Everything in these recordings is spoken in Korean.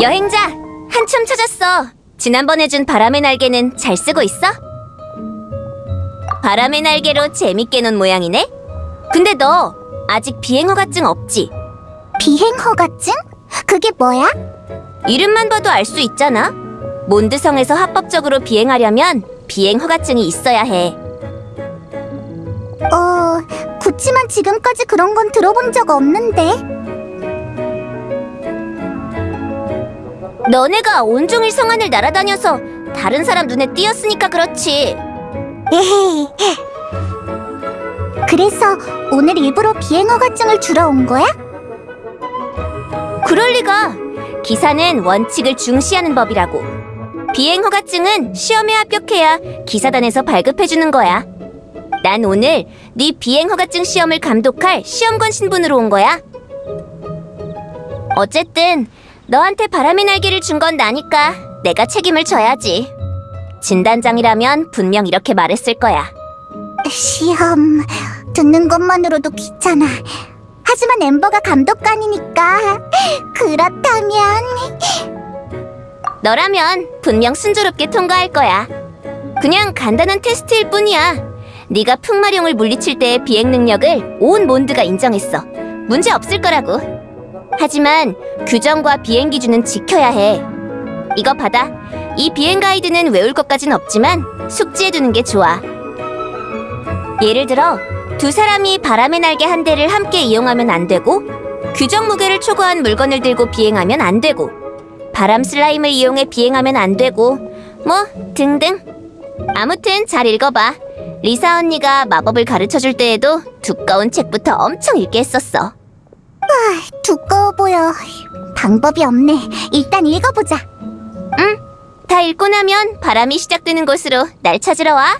여행자, 한참 찾았어. 지난번에 준 바람의 날개는 잘 쓰고 있어? 바람의 날개로 재밌게 논 모양이네? 근데 너 아직 비행허가증 없지? 비행허가증? 그게 뭐야? 이름만 봐도 알 수 있잖아. 몬드성에서 합법적으로 비행하려면 비행허가증이 있어야 해. 어, 그치만 지금까지 그런 건 들어본 적 없는데. 너네가 온종일 성안을 날아다녀서 다른 사람 눈에 띄었으니까 그렇지. 에헤이. 그래서 오늘 일부러 비행허가증을 주러 온 거야? 그럴 리가. 기사는 원칙을 중시하는 법이라고. 비행 허가증은 시험에 합격해야 기사단에서 발급해 주는 거야. 난 오늘 네 비행 허가증 시험을 감독할 시험관 신분으로 온 거야. 어쨌든 너한테 바람의 날개를 준 건 나니까 내가 책임을 져야지. 진단장이라면 분명 이렇게 말했을 거야. 시험 듣는 것만으로도 귀찮아. 하지만 엠버가 감독관이니까 그렇다면 너라면 분명 순조롭게 통과할 거야. 그냥 간단한 테스트일 뿐이야. 네가 풍마룡을 물리칠 때의 비행 능력을 온 몬드가 인정했어. 문제 없을 거라고. 하지만 규정과 비행 기준은 지켜야 해. 이거 받아. 이 비행 가이드는 외울 것까진 없지만 숙지해 두는 게 좋아. 예를 들어 두 사람이 바람의 날개 한 대를 함께 이용하면 안 되고 규정 무게를 초과한 물건을 들고 비행하면 안 되고 바람 슬라임을 이용해 비행하면 안 되고 뭐 등등 아무튼 잘 읽어봐 리사 언니가 마법을 가르쳐줄 때에도 두꺼운 책부터 엄청 읽게 했었어 두꺼워 보여. 방법이 없네. 일단 읽어보자. 다 읽고 나면 바람이 시작되는 곳으로 날 찾으러 와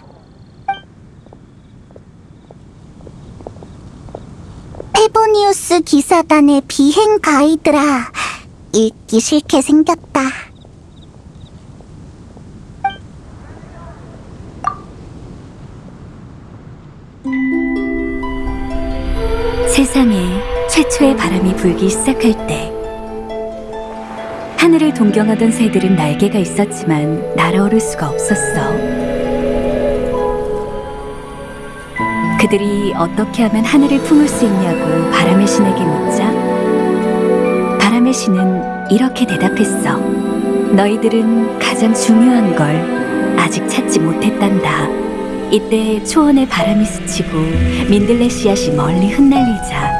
페보니우스 기사단의 비행 가이드라. 읽기 싫게 생겼다. 최초의 바람이 불기 시작할 때 하늘을 동경하던 새들은 날개가 있었지만 날아오를 수가 없었어. 그들이 어떻게 하면 하늘을 품을 수 있냐고 바람의 신에게 묻자 바람의 신은 이렇게 대답했어. 너희들은 가장 중요한 걸 아직 찾지 못했단다. 이때 초원의 바람이 스치고 민들레 씨앗이 멀리 흩날리자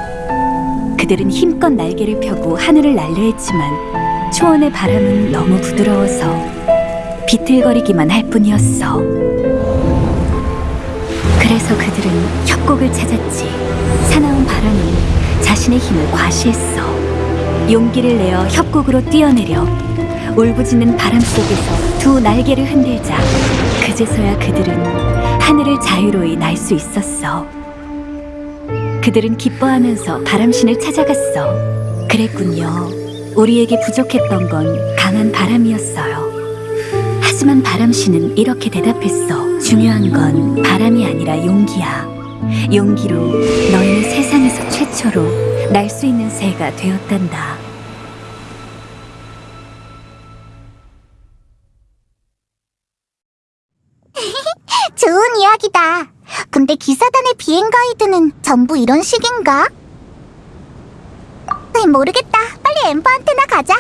그들은 힘껏 날개를 펴고 하늘을 날려 했지만 초원의 바람은 너무 부드러워서 비틀거리기만 할 뿐이었어. 그래서 그들은 협곡을 찾았지. 사나운 바람은 자신의 힘을 과시했어. 용기를 내어 협곡으로 뛰어내려 울부짖는 바람 속에서 두 날개를 흔들자 그제서야 그들은 하늘을 자유로이 날 수 있었어. 그들은 기뻐하면서 바람신을 찾아갔어. 그랬군요. 우리에게 부족했던 건 강한 바람이었어요. 하지만 바람신은 이렇게 대답했어. 중요한 건 바람이 아니라 용기야. 용기로 너희는 세상에서 최초로 날 수 있는 새가 되었단다. 좋은 이야기다. 근데 기사단의 비행 가이드는 전부 이런 식인가? 모르겠다. 빨리 엠버한테나 가자.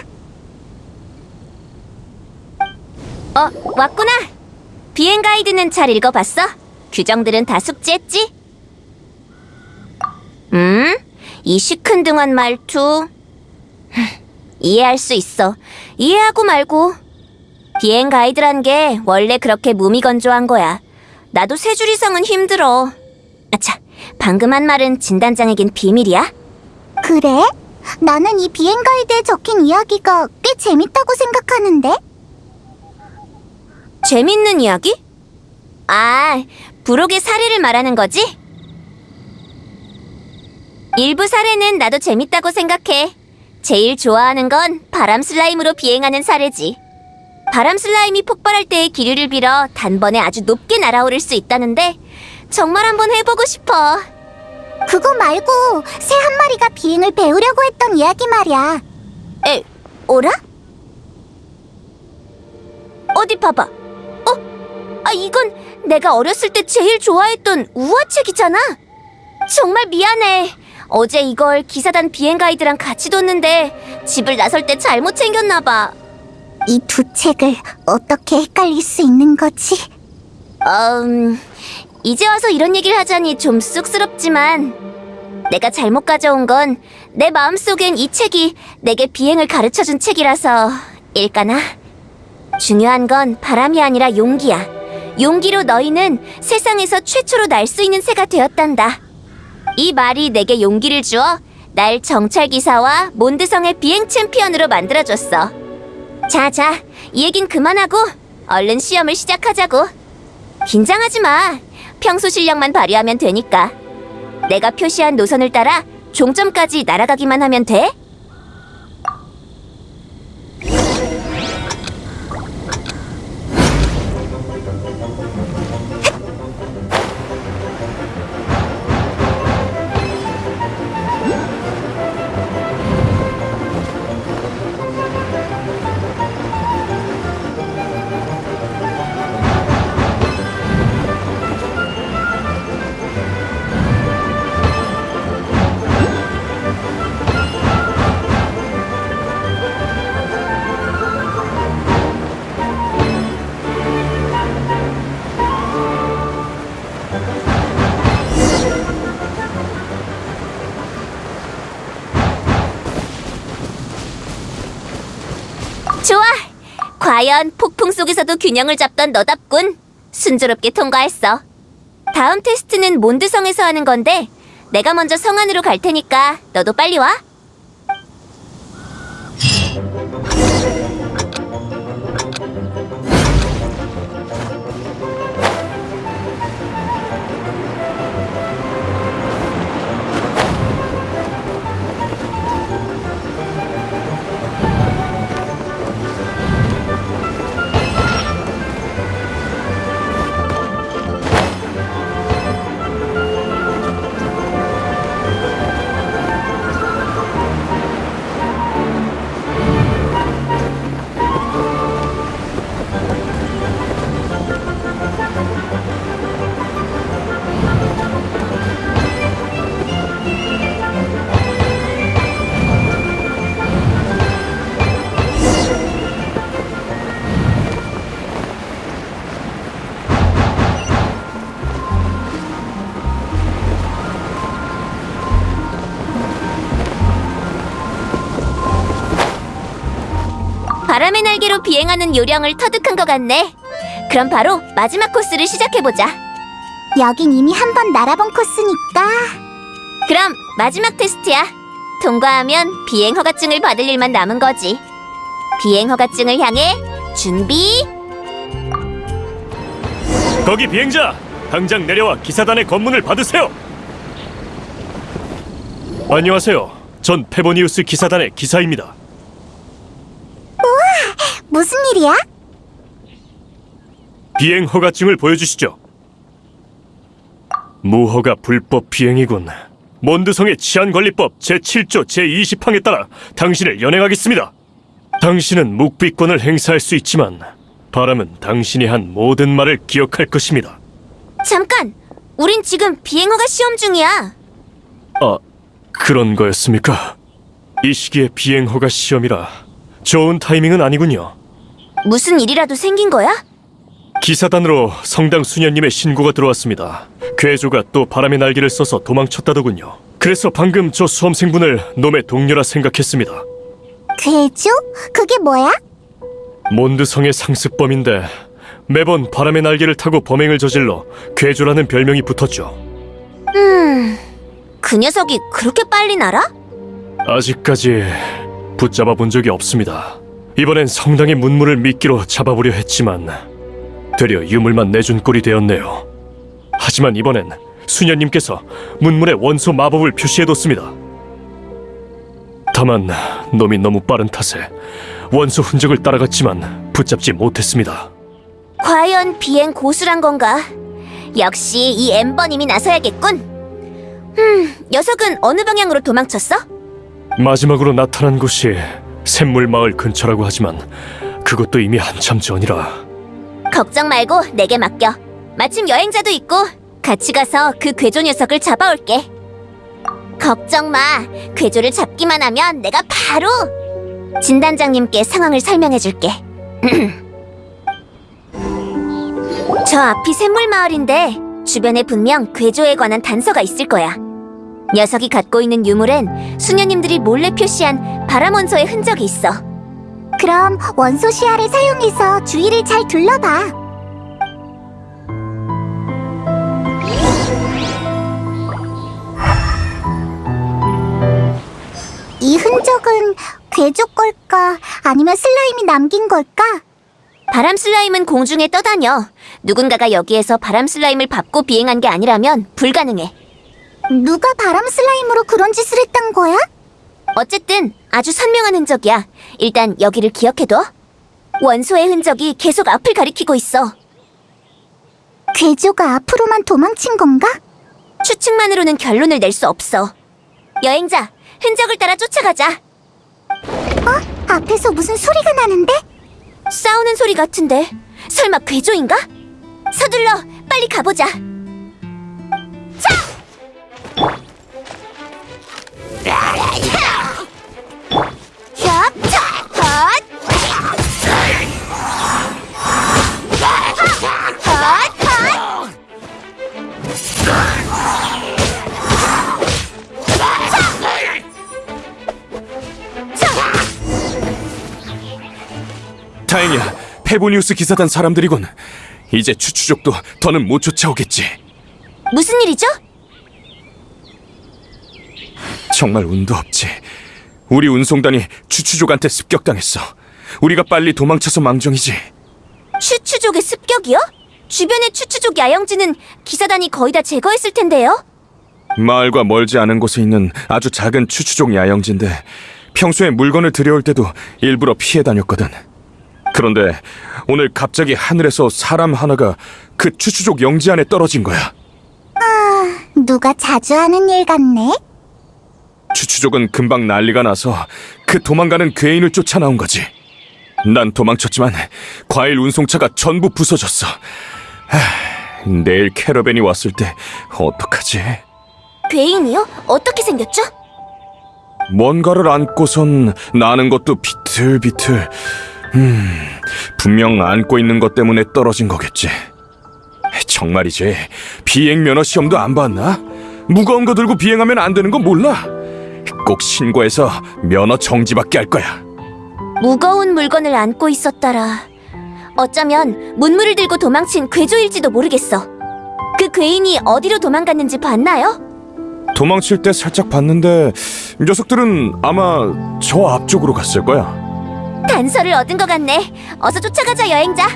어 왔구나 비행 가이드는 잘 읽어봤어? 규정들은 다 숙지했지? 음? 이 시큰둥한 말투 흠, 이해할 수 있어 이해하고 말고 비행 가이드란 게 원래 그렇게 무미건조한 거야 나도 세 줄 이상은 힘들어 아차 방금 한 말은 진단장에겐 비밀이야? 그래? 나는 이 비행 가이드에 적힌 이야기가 꽤 재밌다고 생각하는데? 재밌는 이야기? 아, 부록의 사례를 말하는 거지? 일부 사례는 나도 재밌다고 생각해. 제일 좋아하는 건 바람 슬라임으로 비행하는 사례지. 바람 슬라임이 폭발할 때의 기류를 빌어 단번에 아주 높게 날아오를 수 있다는데 정말 한번 해보고 싶어. 그거 말고 새 한 마리가 비행을 배우려고 했던 이야기 말이야. 에, 오라? 어디 봐봐. 어? 아, 이건 내가 어렸을 때 제일 좋아했던 우화책이잖아. 정말 미안해. 어제 이걸 기사단 비행 가이드랑 같이 뒀는데 집을 나설 때 잘못 챙겼나 봐. 이 두 책을 어떻게 헷갈릴 수 있는 거지? 음, 이제 와서 이런 얘기를 하자니 좀 쑥스럽지만 내가 잘못 가져온 건 내 마음속엔 이 책이 내게 비행을 가르쳐준 책이라서 일까나? 중요한 건 바람이 아니라 용기야. 용기로 너희는 세상에서 최초로 날 수 있는 새가 되었단다. 이 말이 내게 용기를 주어 날 정찰기사와 몬드성의 비행 챔피언으로 만들어줬어. 자자, 이 얘긴 그만하고 얼른 시험을 시작하자고. 긴장하지 마. 평소 실력만 발휘하면 되니까. 내가 표시한 노선을 따라 종점까지 날아가기만 하면 돼. 과연 폭풍 속에서도 균형을 잡던 너답군. 순조롭게 통과했어. 다음 테스트는 몬드성에서 하는 건데 내가 먼저 성 안으로 갈 테니까 너도 빨리 와. 바람의 날개로 비행하는 요령을 터득한 것 같네. 그럼 바로 마지막 코스를 시작해보자. 여긴 이미 한 번 날아본 코스니까 그럼 마지막 테스트야. 통과하면 비행 허가증을 받을 일만 남은 거지. 비행 허가증을 향해 준비. 거기 비행자! 당장 내려와 기사단의 검문을 받으세요! 안녕하세요. 전 페보니우스 기사단의 기사입니다. 무슨 일이야? 비행 허가증을 보여주시죠. 무허가 불법 비행이군. 몬드성의 치안관리법 제7조 제20항에 따라 당신을 연행하겠습니다. 당신은 묵비권을 행사할 수 있지만 바람은 당신이 한 모든 말을 기억할 것입니다. 잠깐. 우린 지금 비행 허가 시험 중이야. 아, 그런 거였습니까? 이 시기에 비행 허가 시험이라 좋은 타이밍은 아니군요. 무슨 일이라도 생긴 거야? 기사단으로 성당 수녀님의 신고가 들어왔습니다. 괴조가 또 바람의 날개를 써서 도망쳤다더군요. 그래서 방금 저 수험생분을 놈의 동료라 생각했습니다. 괴조? 그게 뭐야? 몬드성의 상습범인데 매번 바람의 날개를 타고 범행을 저질러 괴조라는 별명이 붙었죠. 음. 그 녀석이 그렇게 빨리 날아? 아직까지 붙잡아 본 적이 없습니다. 이번엔 성당의 문물을 미끼로 잡아보려 했지만 되려 유물만 내준 꼴이 되었네요. 하지만 이번엔 수녀님께서 문물에 원소 마법을 표시해뒀습니다. 다만 놈이 너무 빠른 탓에 원소 흔적을 따라갔지만 붙잡지 못했습니다. 과연 비행 고수란 건가? 역시 이 엠버님이 나서야겠군. 음, 녀석은 어느 방향으로 도망쳤어? 마지막으로 나타난 곳이 샘물 마을 근처라고 하지만 그것도 이미 한참 전이라 걱정 말고 내게 맡겨. 마침 여행자도 있고 같이 가서 그 괴조 녀석을 잡아올게. 걱정 마. 괴조를 잡기만 하면 내가 바로 진단장님께 상황을 설명해줄게. 저 앞이 샘물 마을인데 주변에 분명 괴조에 관한 단서가 있을 거야. 녀석이 갖고 있는 유물엔 수녀님들이 몰래 표시한 바람 원소의 흔적이 있어. 그럼 원소 시야를 사용해서 주위를 잘 둘러봐. 이 흔적은 괴조 걸까? 아니면 슬라임이 남긴 걸까? 바람 슬라임은 공중에 떠다녀. 누군가가 여기에서 바람 슬라임을 밟고 비행한 게 아니라면 불가능해. 누가 바람 슬라임으로 그런 짓을 했단 거야? 어쨌든 아주 선명한 흔적이야. 일단 여기를 기억해둬. 원소의 흔적이 계속 앞을 가리키고 있어. 괴조가 앞으로만 도망친 건가? 추측만으로는 결론을 낼 수 없어. 여행자, 흔적을 따라 쫓아가자. 앞에서 무슨 소리가 나는데? 싸우는 소리 같은데 설마 괴조인가? 서둘러 빨리 가보자. 자! 다행이야. 페보니우스 기사단 사람들이군. 이제 추추족도 더는 못 쫓아오겠지. 무슨 일이죠? 정말 운도 없지. 우리 운송단이 추추족한테 습격당했어. 우리가 빨리 도망쳐서 망정이지. 추추족의 습격이요? 주변의 추추족 야영지는 기사단이 거의 다 제거했을 텐데요. 마을과 멀지 않은 곳에 있는 아주 작은 추추족 야영지인데 평소에 물건을 들여올 때도 일부러 피해 다녔거든. 그런데 오늘 갑자기 하늘에서 사람 하나가 그 추추족 영지 안에 떨어진 거야. 누가 자주 하는 일 같네? 추추족은 금방 난리가 나서 그 도망가는 괴인을 쫓아 나온 거지. 난 도망쳤지만 과일 운송차가 전부 부서졌어. 하, 내일 캐러밴이 왔을 때 어떡하지? 괴인이요? 어떻게 생겼죠? 뭔가를 안고선 나는 것도 비틀비틀. 음, 분명 안고 있는 것 때문에 떨어진 거겠지. 정말이지. 비행 면허 시험도 안 봤나? 무거운 거 들고 비행하면 안 되는 거 몰라? 꼭 신고해서 면허 정지받게 할 거야. 무거운 물건을 안고 있었더라. 어쩌면 문물을 들고 도망친 괴조일지도 모르겠어. 그 괴인이 어디로 도망갔는지 봤나요? 도망칠 때 살짝 봤는데 녀석들은 아마 저 앞쪽으로 갔을 거야. 단서를 얻은 것 같네. 어서 쫓아가자, 여행자.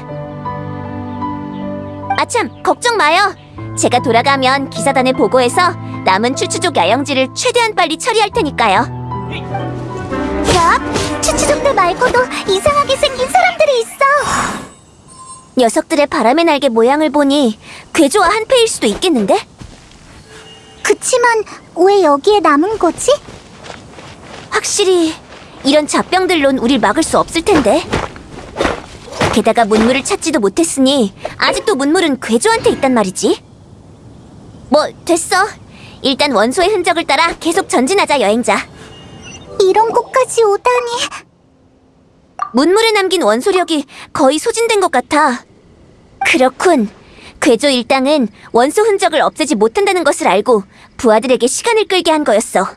아참, 걱정 마요. 제가 돌아가면 기사단에 보고해서 남은 추추족 야영지를 최대한 빨리 처리할 테니까요. 야, 추추족들 말고도 이상하게 생긴 사람들이 있어. 녀석들의 바람의 날개 모양을 보니 괴조와 한패일 수도 있겠는데? 그치만 왜 여기에 남은 거지? 확실히 이런 잡병들론 우릴 막을 수 없을 텐데. 게다가 문물을 찾지도 못했으니 아직도 문물은 괴조한테 있단 말이지. 뭐 됐어. 일단 원소의 흔적을 따라 계속 전진하자 여행자. 이런 곳까지 오다니. 문물에 남긴 원소력이 거의 소진된 것 같아. 그렇군. 괴조 일당은 원소 흔적을 없애지 못한다는 것을 알고 부하들에게 시간을 끌게 한 거였어.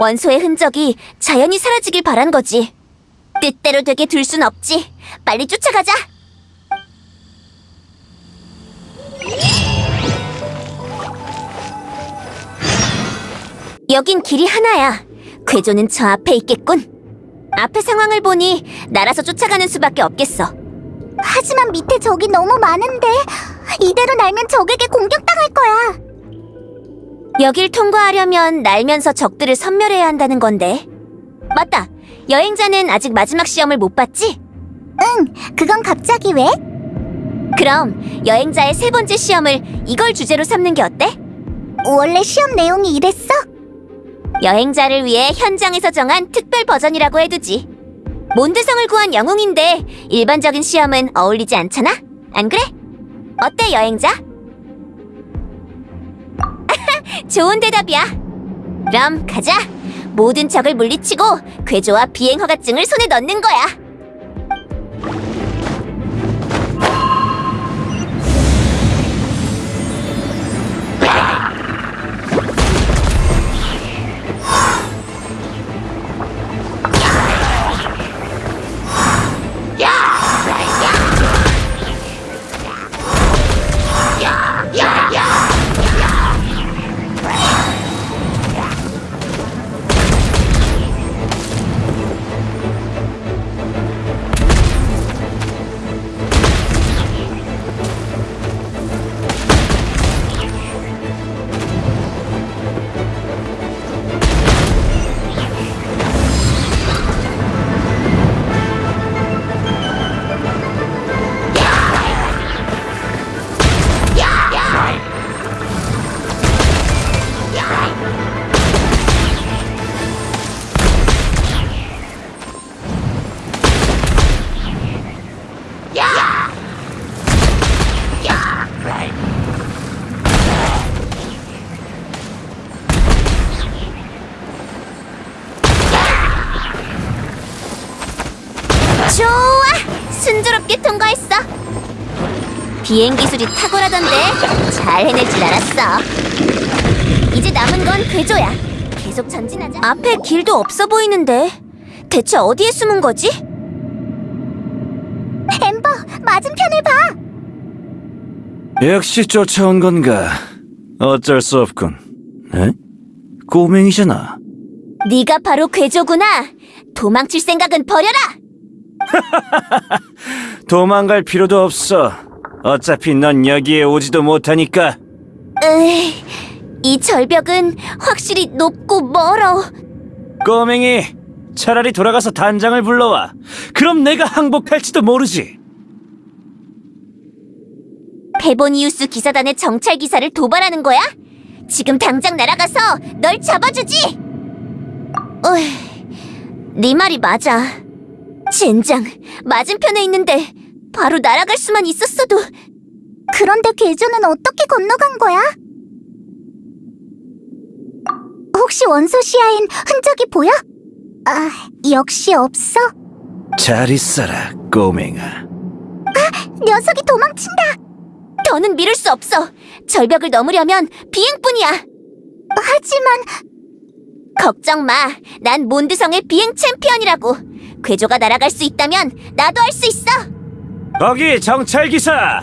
원소의 흔적이 자연히 사라지길 바란 거지. 뜻대로 되게 둘 순 없지. 빨리 쫓아가자. 여긴 길이 하나야. 괴조는 저 앞에 있겠군. 앞의 상황을 보니 날아서 쫓아가는 수밖에 없겠어. 하지만 밑에 적이 너무 많은데 이대로 날면 적에게 공격당할 거야. 여길 통과하려면 날면서 적들을 섬멸해야 한다는 건데. 맞다. 여행자는 아직 마지막 시험을 못 봤지? 응, 그건 갑자기 왜? 그럼 여행자의 세 번째 시험을 이걸 주제로 삼는 게 어때? 원래 시험 내용이 이랬어? 여행자를 위해 현장에서 정한 특별 버전이라고 해두지. 몬드성을 구한 영웅인데 일반적인 시험은 어울리지 않잖아? 안 그래? 어때, 여행자? 좋은 대답이야. 그럼 가자. 모든 적을 물리치고 괴조와 비행 허가증을 손에 넣는 거야. 비행 기술이 탁월하던데 잘 해낼 줄 알았어. 이제 남은 건 괴조야. 계속 전진하자. 앞에 길도 없어 보이는데 대체 어디에 숨은 거지? 엠버, 맞은편을 봐. 역시 쫓아온 건가? 어쩔 수 없군. 에? 꼬맹이잖아. 네가 바로 괴조구나. 도망칠 생각은 버려라. 도망갈 필요도 없어. 어차피 넌 여기에 오지도 못하니까. 으이, 이 절벽은 확실히 높고 멀어. 꼬맹이, 차라리 돌아가서 단장을 불러와. 그럼 내가 항복할지도 모르지. 페보니우스 기사단의 정찰 기사를 도발하는 거야? 지금 당장 날아가서 널 잡아주지. 어이, 네 말이 맞아. 젠장, 맞은편에 있는데 바로 날아갈 수만 있었어도 그런데 괴조는 어떻게 건너간 거야? 혹시 원소 시야엔 흔적이 보여? 아, 역시 없어. 잘 있어라, 꼬맹아. 녀석이 도망친다. 더는 미룰 수 없어. 절벽을 넘으려면 비행뿐이야. 하지만 걱정 마. 난 몬드성의 비행 챔피언이라고. 괴조가 날아갈 수 있다면 나도 할 수 있어. 거기 정찰 기사.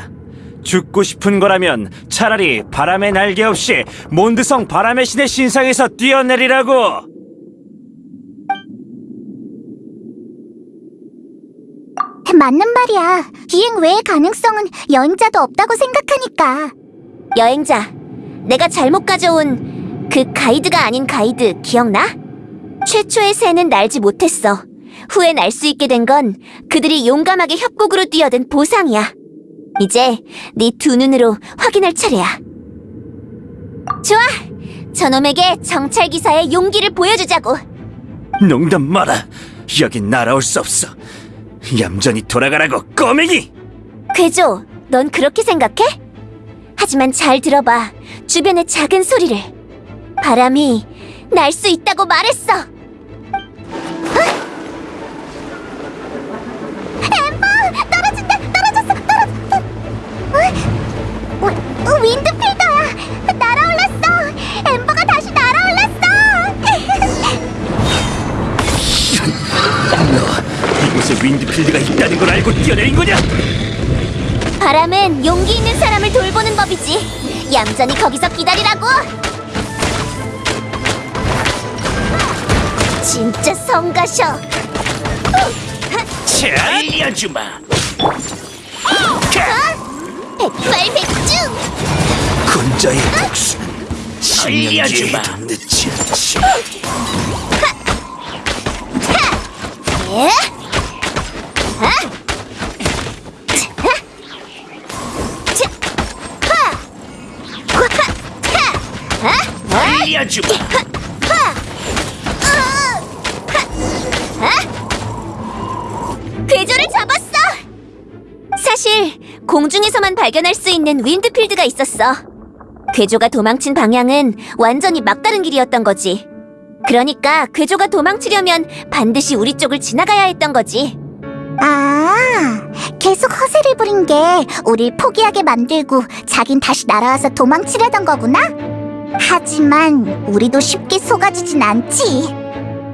죽고 싶은 거라면 차라리 바람의 날개 없이 몬드성 바람의 신의 신상에서 뛰어내리라고. 맞는 말이야. 비행 외의 가능성은 여행자도 없다고 생각하니까. 여행자, 내가 잘못 가져온 그 가이드가 아닌 가이드 기억나? 최초의 새는 날지 못했어. 후에 날수 있게 된 건 그들이 용감하게 협곡으로 뛰어든 보상이야. 이제 네 두 눈으로 확인할 차례야. 좋아! 저놈에게 정찰 기사의 용기를 보여주자고. 농담 마라. 여긴 날아올 수 없어. 얌전히 돌아가라고, 꼬맹이! 괴조, 넌 그렇게 생각해? 하지만 잘 들어봐. 주변의 작은 소리를. 바람이 날 수 있다고 말했어. 이곳에 윈드필드가 있다는 걸 알고 뛰어내린 거냐? 바람은 용기 있는 사람을 돌보는 법이지. 얌전히 거기서 기다리라고. 진짜 성가셔. 알려주마. 백발백중. 군자의 복수는 알려주마. 늦지 않지. 예? 아? 알려주마. 괴조를 잡았어! 사실 공중에서만 발견할 수 있는 윈드필드가 있었어. 괴조가 도망친 방향은 완전히 막다른 길이었던 거지. 그러니까 괴조가 도망치려면 반드시 우리 쪽을 지나가야 했던 거지. 아, 계속 허세를 부린 게 우릴 포기하게 만들고 자긴 다시 날아와서 도망치려던 거구나? 하지만 우리도 쉽게 속아지진 않지.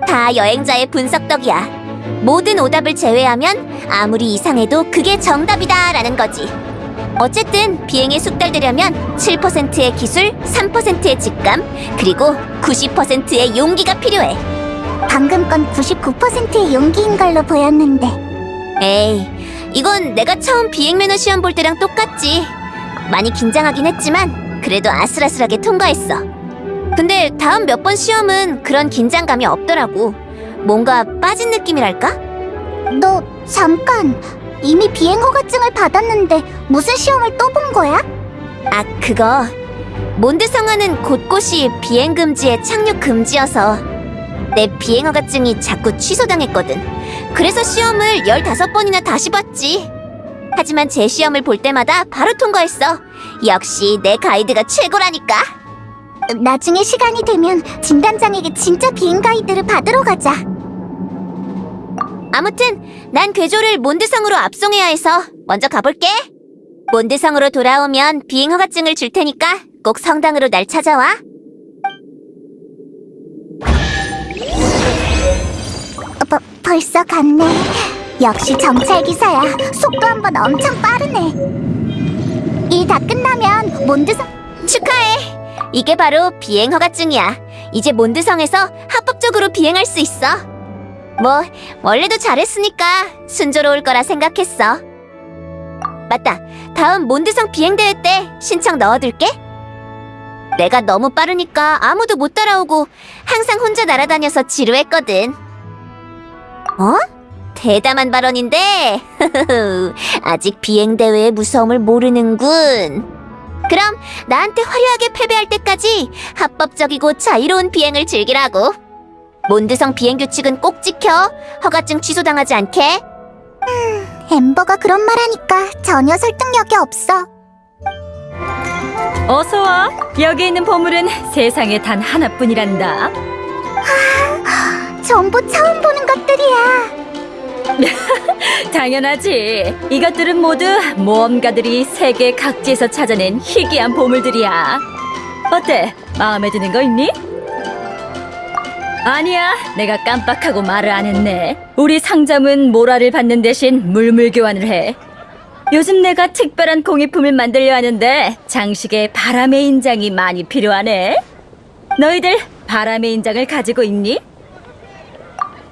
다 여행자의 분석 덕이야. 모든 오답을 제외하면 아무리 이상해도 그게 정답이다 라는 거지. 어쨌든 비행에 숙달되려면 7%의 기술, 3%의 직감, 그리고 90%의 용기가 필요해. 방금 건 99%의 용기인 걸로 보였는데. 에이, 이건 내가 처음 비행 매너 시험 볼 때랑 똑같지. 많이 긴장하긴 했지만 그래도 아슬아슬하게 통과했어. 근데 다음 몇 번 시험은 그런 긴장감이 없더라고. 뭔가 빠진 느낌이랄까? 너 잠깐 이미 비행 허가증을 받았는데 무슨 시험을 또 본 거야? 아, 그거. 몬드 성화는 곳곳이 비행 금지에 착륙 금지여서 내 비행 허가증이 자꾸 취소당했거든. 그래서 시험을 15번이나 다시 봤지. 하지만 제 시험을 볼 때마다 바로 통과했어. 역시 내 가이드가 최고라니까. 나중에 시간이 되면 진단장에게 진짜 비행 가이드를 받으러 가자. 아무튼 난 괴조를 몬드성으로 압송해야 해서 먼저 가볼게. 몬드성으로 돌아오면 비행 허가증을 줄 테니까 꼭 성당으로 날 찾아와. 어, 버, 벌써 갔네. 역시 정찰 기사야. 속도 한 번 엄청 빠르네. 일 다 끝나면 몬드성 축하해. 이게 바로 비행 허가증이야. 이제 몬드성에서 합법적으로 비행할 수 있어. 뭐 원래도 잘했으니까 순조로울 거라 생각했어. 맞다. 다음 몬드성 비행 대회 때 신청 넣어둘게. 내가 너무 빠르니까 아무도 못 따라오고 항상 혼자 날아다녀서 지루했거든. 어? 대담한 발언인데 아직 비행 대회의 무서움을 모르는군. 그럼 나한테 화려하게 패배할 때까지 합법적이고 자유로운 비행을 즐기라고. 몬드성 비행 규칙은 꼭 지켜. 허가증 취소당하지 않게. 엠버가 그런 말하니까 전혀 설득력이 없어. 어서 와. 여기 있는 보물은 세상에 단 하나뿐이란다. 전부 처음 보는 것들이야. 당연하지. 이것들은 모두 모험가들이 세계 각지에서 찾아낸 희귀한 보물들이야. 어때? 마음에 드는 거 있니? 아니야, 내가 깜빡하고 말을 안 했네. 우리 상점은 모라를 받는 대신 물물 교환을 해. 요즘 내가 특별한 공예품을 만들려 하는데 장식에 바람의 인장이 많이 필요하네. 너희들 바람의 인장을 가지고 있니?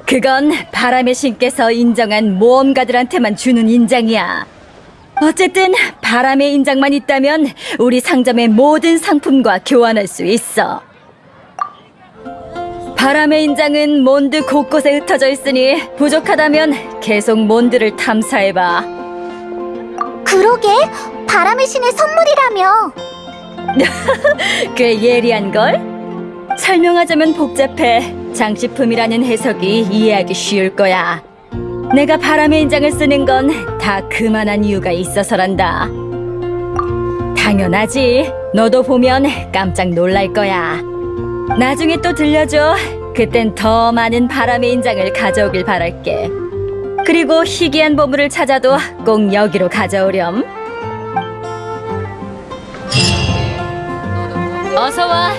그건 바람의 신께서 인정한 모험가들한테만 주는 인장이야. 어쨌든 바람의 인장만 있다면 우리 상점의 모든 상품과 교환할 수 있어. 바람의 인장은 몬드 곳곳에 흩어져 있으니 부족하다면 계속 몬드를 탐사해봐. 그러게 바람의 신의 선물이라며. 꽤 예리한걸? 설명하자면 복잡해. 장식품이라는 해석이 이해하기 쉬울 거야. 내가 바람의 인장을 쓰는 건 다 그만한 이유가 있어서란다. 당연하지. 너도 보면 깜짝 놀랄 거야. 나중에 또 들려줘. 그땐 더 많은 바람의 인장을 가져오길 바랄게. 그리고 희귀한 보물을 찾아도 꼭 여기로 가져오렴. 어서 와.